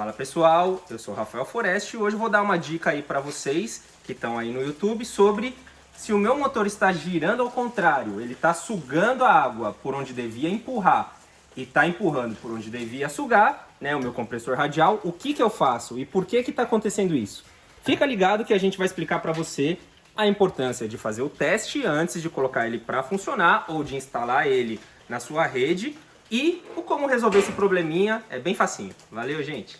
Fala pessoal, eu sou Rafael Foreste e hoje vou dar uma dica aí para vocês que estão aí no YouTube sobre se o meu motor está girando ao contrário, ele está sugando a água por onde devia empurrar e está empurrando por onde devia sugar, né, o meu compressor radial, o que, que eu faço e por que está acontecendo isso? Fica ligado que a gente vai explicar para você a importância de fazer o teste antes de colocar ele para funcionar ou de instalar ele na sua rede e o como resolver esse probleminha é bem facinho. Valeu, gente!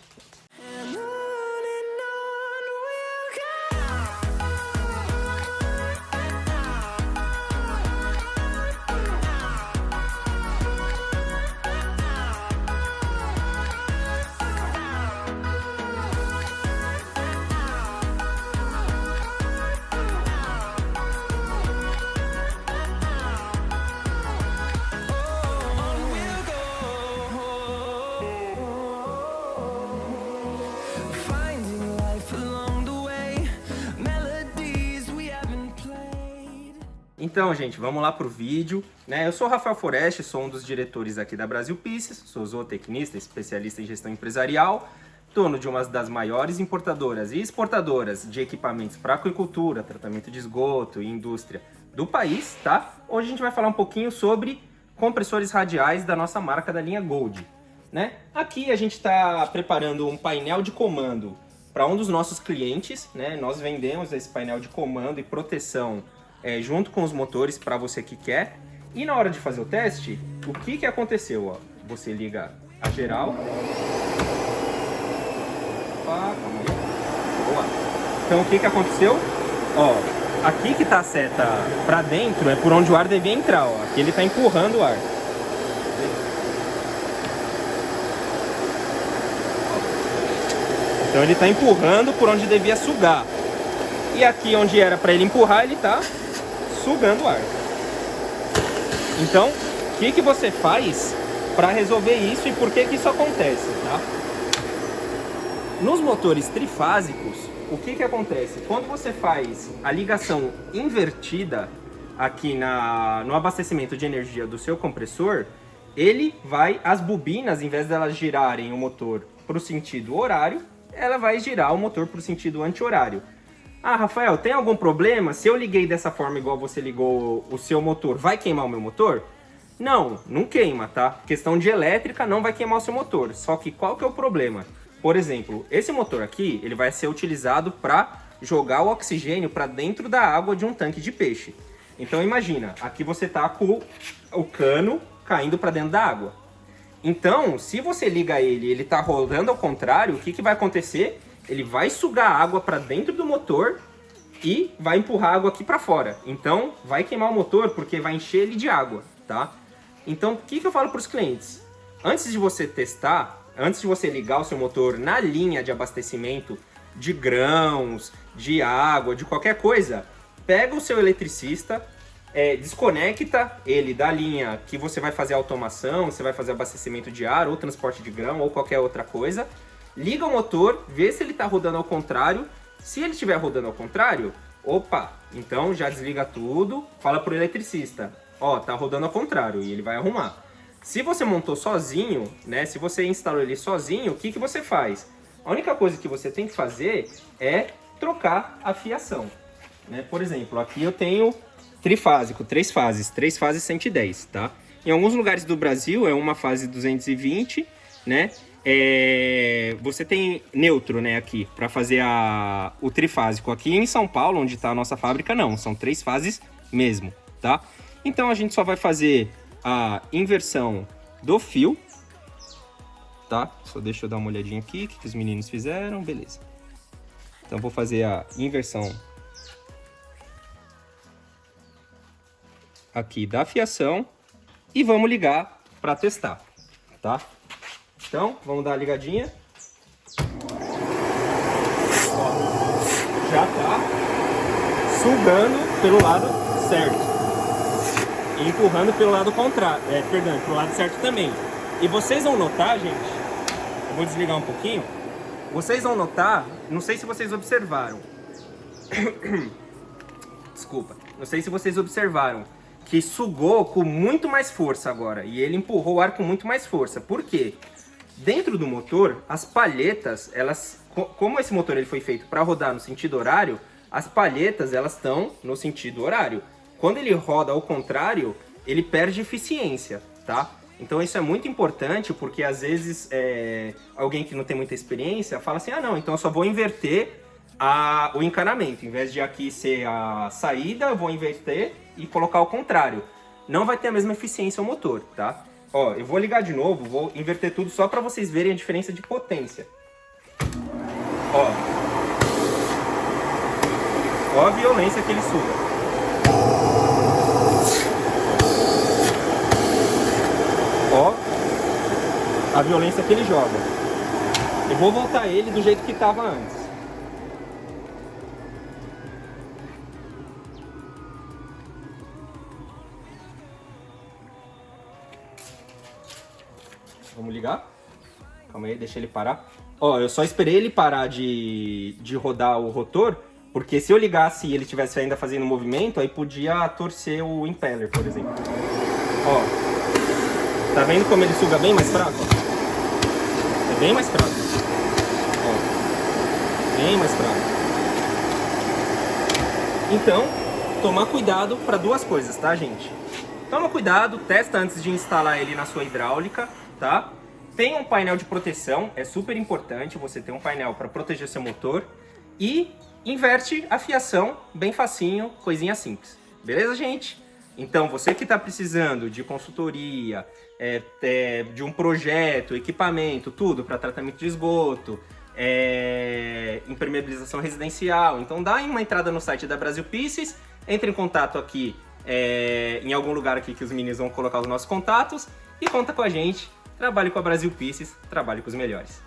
Então, gente, vamos lá pro vídeo. Né? Eu sou o Rafael Foreste, sou um dos diretores aqui da Brasil Pieces, sou zootecnista, especialista em gestão empresarial, dono de uma das maiores importadoras e exportadoras de equipamentos para aquicultura, tratamento de esgoto e indústria do país, tá? Hoje a gente vai falar um pouquinho sobre compressores radiais da nossa marca da linha Gold. Né? Aqui a gente está preparando um painel de comando para um dos nossos clientes, né? Nós vendemos esse painel de comando e proteção é, junto com os motores para você que quer. E na hora de fazer o teste, o que, que aconteceu? Ó? Você liga a geral. Opa. Boa. Então o que, que aconteceu? Ó, aqui que tá a seta para dentro é por onde o ar devia entrar. Ó. Aqui ele está empurrando o ar. Então ele está empurrando por onde devia sugar. E aqui onde era para ele empurrar, ele está sugando ar. Então, o que, que você faz para resolver isso e por que, que isso acontece, tá? Nos motores trifásicos, o que, que acontece? Quando você faz a ligação invertida aqui na, no abastecimento de energia do seu compressor, ele vai, as bobinas, em vez delas girarem o motor para o sentido horário, ela vai girar o motor para o sentido anti-horário. Ah, Rafael, tem algum problema? Se eu liguei dessa forma igual você ligou o seu motor, vai queimar o meu motor? Não, não queima, tá? Questão de elétrica não vai queimar o seu motor. Só que qual que é o problema? Por exemplo, esse motor aqui, ele vai ser utilizado para jogar o oxigênio para dentro da água de um tanque de peixe. Então imagina, aqui você tá com o cano caindo para dentro da água. Então, se você liga ele ele tá rodando ao contrário, o que, que vai acontecer? Ele vai sugar água para dentro do motor e vai empurrar água aqui para fora. Então, vai queimar o motor porque vai encher ele de água, tá? Então, o que, que eu falo para os clientes? Antes de você testar, antes de você ligar o seu motor na linha de abastecimento de grãos, de água, de qualquer coisa, pega o seu eletricista, é, desconecta ele da linha que você vai fazer automação, você vai fazer abastecimento de ar, ou transporte de grão, ou qualquer outra coisa, liga o motor, vê se ele está rodando ao contrário. Se ele estiver rodando ao contrário, opa, então já desliga tudo, fala para o eletricista, ó, tá rodando ao contrário, e ele vai arrumar. Se você montou sozinho, né, se você instalou ele sozinho, o que, que você faz? A única coisa que você tem que fazer é trocar a fiação. Né? Por exemplo, aqui eu tenho trifásico, três fases, três fases 110, tá? Em alguns lugares do Brasil é uma fase 220, né? É, você tem neutro, né, aqui, para fazer a, o trifásico. Aqui em São Paulo, onde está a nossa fábrica, não, são três fases mesmo, tá? Então a gente só vai fazer a inversão do fio, tá? Só deixa eu dar uma olhadinha aqui, o que, que os meninos fizeram, beleza. Então vou fazer a inversão aqui da fiação e vamos ligar para testar, tá? Então, vamos dar uma ligadinha. Ó, já tá sugando pelo lado certo. E empurrando pelo lado contrário. É, perdão, pelo lado certo também. E vocês vão notar, gente, eu vou desligar um pouquinho. Vocês vão notar, não sei se vocês observaram. Desculpa. Não sei se vocês observaram que sugou com muito mais força agora. E ele empurrou o ar com muito mais força. Por quê? Dentro do motor, as palhetas, elas, como esse motor ele foi feito para rodar no sentido horário, as palhetas elas estão no sentido horário. Quando ele roda ao contrário, ele perde eficiência, tá? Então isso é muito importante porque às vezes é, alguém que não tem muita experiência fala assim, ah não, então eu só vou inverter a, o encanamento. Em vez de aqui ser a saída, eu vou inverter e colocar ao contrário. Não vai ter a mesma eficiência o motor, tá? Ó, eu vou ligar de novo, vou inverter tudo só para vocês verem a diferença de potência. Ó. Ó a violência que ele suga. Ó a violência que ele joga. Eu vou voltar ele do jeito que estava antes. Vamos ligar? Calma aí, deixa ele parar. Ó, eu só esperei ele parar de, de rodar o rotor, porque se eu ligasse e ele estivesse ainda fazendo movimento, aí podia torcer o impeller, por exemplo. Ó, tá vendo como ele suga bem mais fraco? É bem mais fraco. Ó, bem mais fraco. Então, tomar cuidado para duas coisas, tá, gente? Toma cuidado, testa antes de instalar ele na sua hidráulica tá? Tem um painel de proteção, é super importante você ter um painel para proteger seu motor. E inverte a fiação, bem facinho, coisinha simples. Beleza, gente? Então, você que está precisando de consultoria, é, é, de um projeto, equipamento, tudo para tratamento de esgoto, é, impermeabilização residencial, então dá uma entrada no site da Brasil Pieces, entre em contato aqui é, em algum lugar aqui que os meninos vão colocar os nossos contatos e conta com a gente Trabalhe com a Brasil Pieces, trabalhe com os melhores.